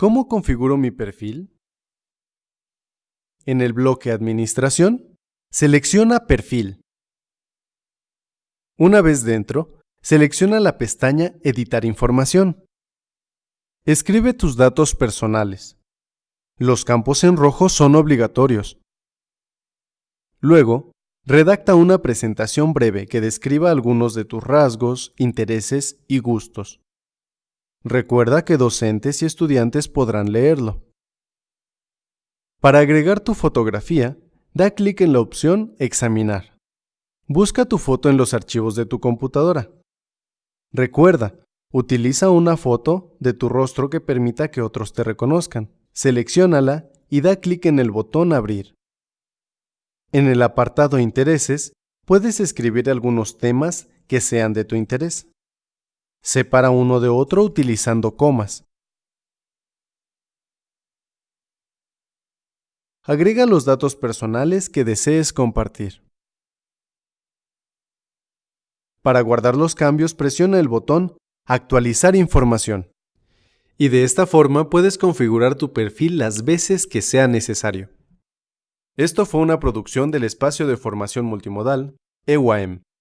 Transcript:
¿Cómo configuro mi perfil? En el bloque Administración, selecciona Perfil. Una vez dentro, selecciona la pestaña Editar información. Escribe tus datos personales. Los campos en rojo son obligatorios. Luego, redacta una presentación breve que describa algunos de tus rasgos, intereses y gustos. Recuerda que docentes y estudiantes podrán leerlo. Para agregar tu fotografía, da clic en la opción Examinar. Busca tu foto en los archivos de tu computadora. Recuerda, utiliza una foto de tu rostro que permita que otros te reconozcan. Selecciónala y da clic en el botón Abrir. En el apartado Intereses, puedes escribir algunos temas que sean de tu interés. Separa uno de otro utilizando comas. Agrega los datos personales que desees compartir. Para guardar los cambios, presiona el botón Actualizar información. Y de esta forma puedes configurar tu perfil las veces que sea necesario. Esto fue una producción del Espacio de Formación Multimodal, EWAM.